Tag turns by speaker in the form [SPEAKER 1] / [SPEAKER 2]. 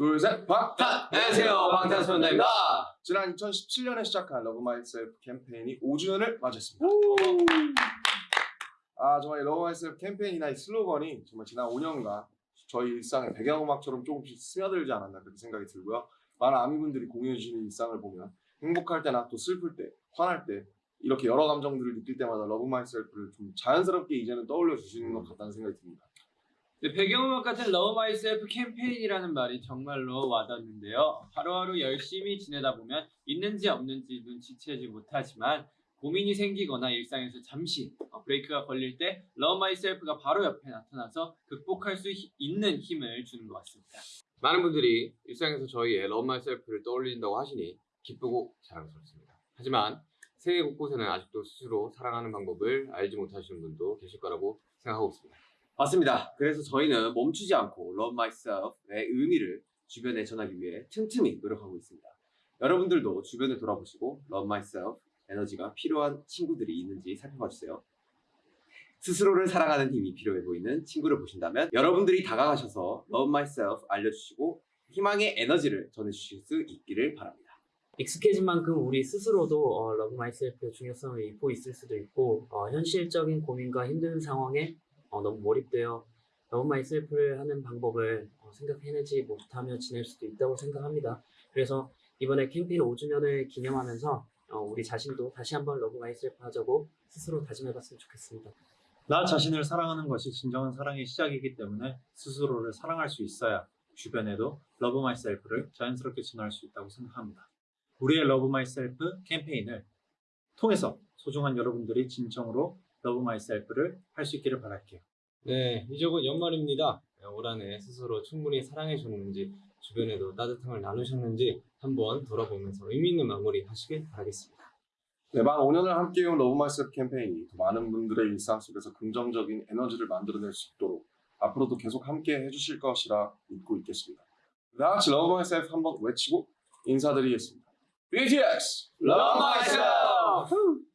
[SPEAKER 1] 둘, 셋, 박!
[SPEAKER 2] 안녕하세요 방탄소년단입니다
[SPEAKER 1] 지난 2017년에 시작한 Love Myself 캠페인이 5주년을 맞았습니다. 아 정말 이 Love Myself 캠페인이나 이 슬로건이 정말 지난 5년간 저희 일상의 배경음악처럼 조금씩 스며들지 않았나 그렇게 생각이 들고요. 많은 아미분들이 공유해 주시는 일상을 보면 행복할 때나 또 슬플 때, 화날 때 이렇게 여러 감정들을 느낄 때마다 Love Myself를 좀 자연스럽게 이제는 떠올려 주시는 것 같다는 생각이 듭니다.
[SPEAKER 3] 네, 배경음악 같은 Love Myself 캠페인이라는 말이 정말로 와닿는데요. 하루하루 열심히 지내다 보면 있는지 없는지 눈치채지 못하지만 고민이 생기거나 일상에서 잠시 어, 브레이크가 걸릴 때 Love Myself가 바로 옆에 나타나서 극복할 수 히- 있는 힘을 주는 것 같습니다.
[SPEAKER 2] 많은 분들이 일상에서 저희의 Love Myself를 떠올린다고 하시니 기쁘고 자랑스럽습니다 하지만 세계 곳곳에는 아직도 스스로 사랑하는 방법을 알지 못하시는 분도 계실 거라고 생각하고 있습니다
[SPEAKER 4] 맞습니다. 그래서 저희는 멈추지 않고 Love Myself의 의미를 주변에 전하기 위해 틈틈이 노력하고 있습니다. 여러분들도 주변을 돌아보시고 Love Myself 에너지가 필요한 친구들이 있는지 살펴봐 주세요. 스스로를 사랑하는 힘이 필요해 보이는 친구를 보신다면 여러분들이 다가가셔서 Love Myself 알려주시고 희망의 에너지를 전해주실 수 있기를 바랍니다.
[SPEAKER 5] 익숙해진 만큼 우리 스스로도 어, Love Myself의 중요성을 잊고 있을 수도 있고 어, 현실적인 고민과 힘든 상황에 어, 너무 몰입되어 Love Myself를 하는 방법을 어, 생각해내지 못하며 지낼 수도 있다고 생각합니다. 그래서 이번에 캠페인 5주년을 기념하면서 어, 우리 자신도 다시 한번 Love Myself 하자고 스스로 다짐해봤으면 좋겠습니다.
[SPEAKER 6] 나 자신을 사랑하는 것이 진정한 사랑의 시작이기 때문에 스스로를 사랑할 수 있어야 주변에도 Love Myself를 자연스럽게 전할 수 있다고 생각합니다. 우리의 Love Myself 캠페인을 통해서 소중한 여러분들이 진정으로 Love Myself를 할 수 있기를 바랄게요.
[SPEAKER 7] 네, 이제 곧 연말입니다. 올 한해 스스로 충분히 사랑해줬는지, 주변에도 따뜻함을 나누셨는지 한번 돌아보면서 의미 있는 마무리 하시길 바라겠습니다.
[SPEAKER 1] 네, 만 5년을 함께해온 Love Myself 캠페인이 더 많은 분들의 일상 속에서 긍정적인 에너지를 만들어낼 수 있도록 앞으로도 계속 함께 해주실 것이라 믿고 있겠습니다. 다 같이 Love Myself 한번 외치고 인사드리겠습니다. BTS!
[SPEAKER 2] Love Myself!